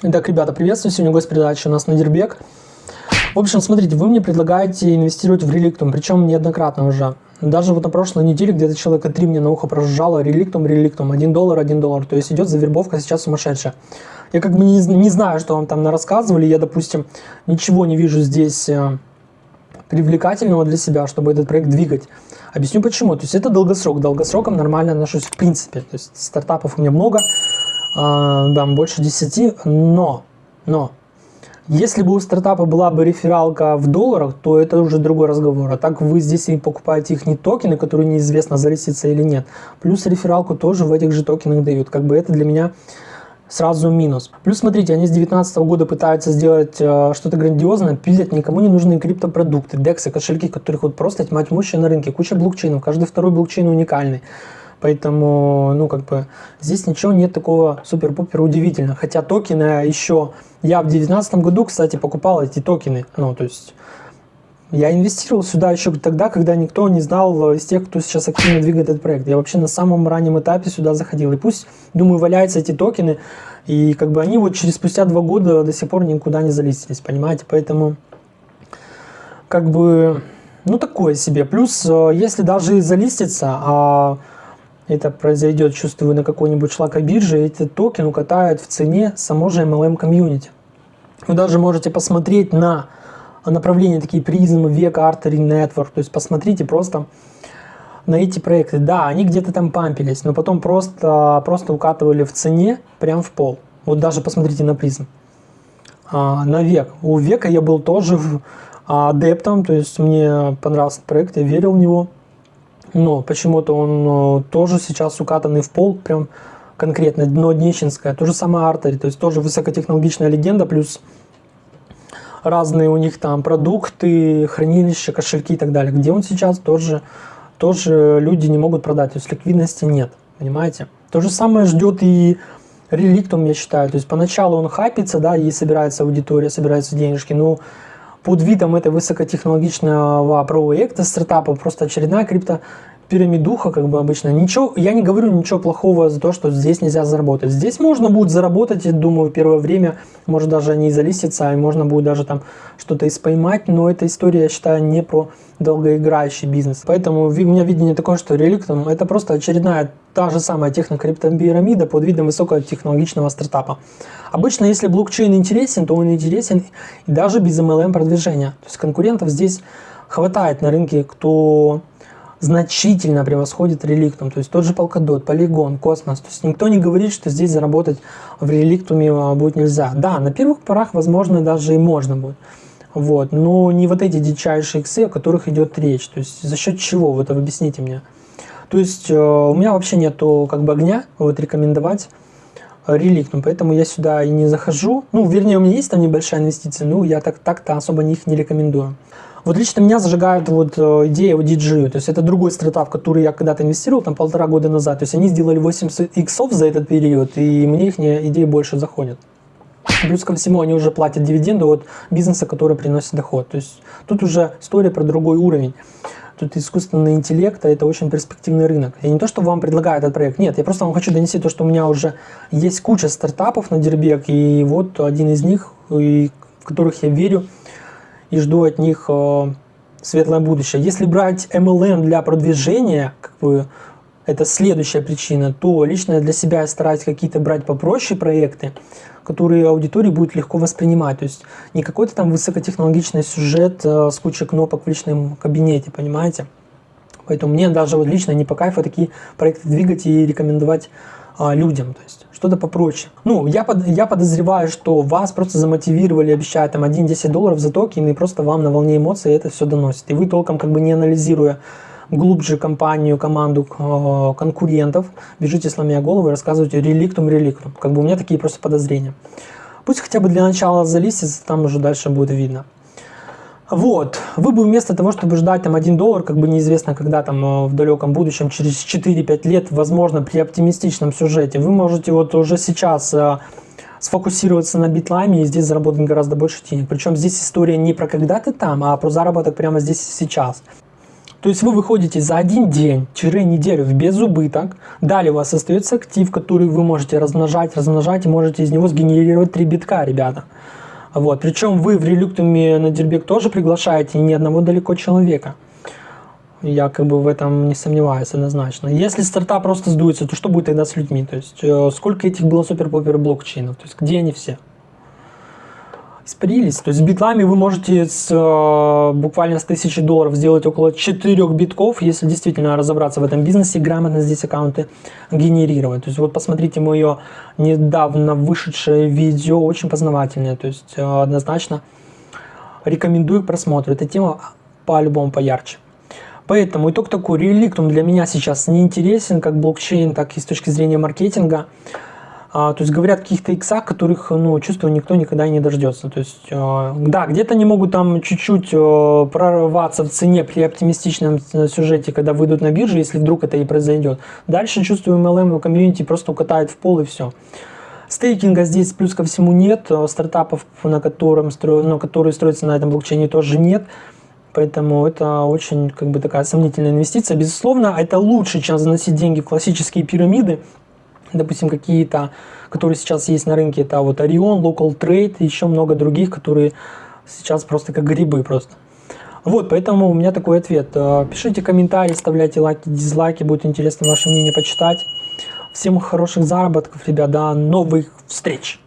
Итак, ребята, приветствую. Сегодня гость передачи у нас Надирбек. В общем, смотрите, вы мне предлагаете инвестировать в реликтум, причем неоднократно уже. Даже вот на прошлой неделе где-то человека три мне на ухо прожужжало реликтум, реликтум, 1 доллар, 1 доллар. То есть идет завербовка сейчас сумасшедшая. Я как бы не, не знаю, что вам там рассказывали. Я, допустим, ничего не вижу здесь э, привлекательного для себя, чтобы этот проект двигать. Объясню почему. То есть это долгосрок. Долгосроком нормально отношусь в принципе. То есть стартапов у меня много там больше 10, но, но, если бы у стартапа была бы рефералка в долларах, то это уже другой разговор. А так вы здесь и покупаете их не токены, которые неизвестно, залистятся или нет. Плюс рефералку тоже в этих же токенах дают. Как бы это для меня сразу минус. Плюс смотрите, они с 2019 года пытаются сделать э, что-то грандиозное, пилят никому не нужные криптопродукты, дексы, кошельки, которых вот просто тьма тьмущая на рынке, куча блокчейнов, каждый второй блокчейн уникальный. Поэтому, ну, как бы, здесь ничего нет такого супер-пупер удивительного. Хотя токены еще... Я в 2019 году, кстати, покупал эти токены. Ну, то есть... Я инвестировал сюда еще тогда, когда никто не знал из тех, кто сейчас активно двигает этот проект. Я вообще на самом раннем этапе сюда заходил. И пусть, думаю, валяются эти токены, и как бы они вот через спустя два года до сих пор никуда не залистились, понимаете? Поэтому, как бы, ну такое себе. Плюс, э, если даже залистится, а это произойдет, чувствую, на какой-нибудь шлакобирже, эти токен укатают в цене само же MLM комьюнити. Вы даже можете посмотреть на направления такие призмы, век, Artery Network, то есть посмотрите просто на эти проекты. Да, они где-то там пампились, но потом просто, просто укатывали в цене прям в пол. Вот даже посмотрите на призм. А, на век. У века я был тоже адептом, то есть мне понравился проект, я верил в него но почему-то он э, тоже сейчас укатанный в пол, прям конкретно, дно Днещенское, то же самое Артери, то есть тоже высокотехнологичная легенда, плюс разные у них там продукты, хранилища, кошельки и так далее. Где он сейчас, тоже, тоже люди не могут продать, то есть ликвидности нет, понимаете? То же самое ждет и реликтум, я считаю, то есть поначалу он хайпится, да, и собирается аудитория, собираются денежки, но под видом этой высокотехнологичного проекта стартапа просто очередная крипто пирамидуха, как бы обычно. Ничего, я не говорю ничего плохого за то, что здесь нельзя заработать. Здесь можно будет заработать, я думаю, первое время, может даже не залиститься, а можно будет даже там что-то и споймать, но эта история, я считаю, не про долгоиграющий бизнес. Поэтому у меня видение такое, что реликтом это просто очередная та же самая технокриптопирамида под видом высокотехнологичного стартапа. Обычно, если блокчейн интересен, то он интересен и даже без MLM продвижения. То есть конкурентов здесь хватает на рынке, кто значительно превосходит реликтум. То есть тот же Polkadot, Polygon, Космос. То есть никто не говорит, что здесь заработать в реликтуме а, будет нельзя. Да, на первых порах, возможно, даже и можно будет. Вот, но не вот эти дичайшие иксы, о которых идет речь. То есть за счет чего? Вот объясните мне. То есть э, у меня вообще нету как бы огня вот рекомендовать реликтум, поэтому я сюда и не захожу. Ну, вернее, у меня есть там небольшая инвестиция, но я так-то так особо их не рекомендую. Вот лично меня зажигает вот э, идея вот DG, то есть это другой стартап, в который я когда-то инвестировал, там полтора года назад, то есть они сделали 8 иксов за этот период, и мне их идеи больше заходят. Плюс ко всему они уже платят дивиденды от бизнеса, который приносит доход. То есть тут уже история про другой уровень. Тут искусственный интеллект, а это очень перспективный рынок. Я не то, что вам предлагаю этот проект, нет, я просто вам хочу донести то, что у меня уже есть куча стартапов на Дербек, и вот один из них, и в которых я верю, и жду от них э, светлое будущее. Если брать MLM для продвижения, как бы это следующая причина, то лично я для себя стараюсь какие-то брать попроще проекты, которые аудитории будет легко воспринимать. То есть не какой-то там высокотехнологичный сюжет э, с кучей кнопок в личном кабинете, понимаете? Поэтому мне даже вот лично не по кайфу такие проекты двигать и рекомендовать а, людям. То есть что-то попроще. Ну, я, под, я подозреваю, что вас просто замотивировали, обещают там 1-10 долларов за токен, и просто вам на волне эмоций это все доносит. И вы толком как бы не анализируя глубже компанию, команду э, конкурентов, бежите сломя голову и рассказывайте реликтум, реликтум. Как бы у меня такие просто подозрения. Пусть хотя бы для начала залистится, там уже дальше будет видно. Вот, вы бы вместо того, чтобы ждать там 1 доллар, как бы неизвестно когда там э, в далеком будущем, через 4-5 лет, возможно, при оптимистичном сюжете, вы можете вот уже сейчас э, сфокусироваться на битлайме и здесь заработать гораздо больше денег. Причем здесь история не про когда ты там, а про заработок прямо здесь и сейчас. То есть вы выходите за один день-неделю в безубыток, далее у вас остается актив, который вы можете размножать, размножать можете из него сгенерировать 3 битка, ребята. Вот. Причем вы в релюктуме на Дербек тоже приглашаете ни одного далеко человека. Я как бы в этом не сомневаюсь однозначно. Если стартап просто сдуется, то что будет тогда с людьми? То есть э, сколько этих было супер-попер блокчейнов? То есть где они все? Испарились. То есть с битлами вы можете с, э, буквально с 1000 долларов сделать около 4 битков, если действительно разобраться в этом бизнесе, грамотно здесь аккаунты генерировать. То есть вот посмотрите мое недавно вышедшее видео, очень познавательное. То есть э, однозначно рекомендую к просмотру. Эта тема по-любому поярче. Поэтому итог такой, реликтум для меня сейчас не интересен, как блокчейн, так и с точки зрения маркетинга. А, то есть говорят каких-то иксах, которых, ну, чувствую, никто никогда не дождется. То есть, э, да, где-то они могут там чуть-чуть э, прорваться в цене при оптимистичном э, сюжете, когда выйдут на бирже, если вдруг это и произойдет. Дальше, чувствую, MLM комьюнити просто укатает в пол и все. Стейкинга здесь плюс ко всему нет, стартапов, на котором стро... ну, которые строятся на этом блокчейне, тоже нет. Поэтому это очень как бы такая сомнительная инвестиция. Безусловно, это лучше, чем заносить деньги в классические пирамиды, допустим, какие-то, которые сейчас есть на рынке, это вот Orion, Local Trade, еще много других, которые сейчас просто как грибы просто. Вот, поэтому у меня такой ответ. Э, пишите комментарии, оставляйте лайки, дизлайки, будет интересно ваше мнение почитать. Всем хороших заработков, ребят, до новых встреч!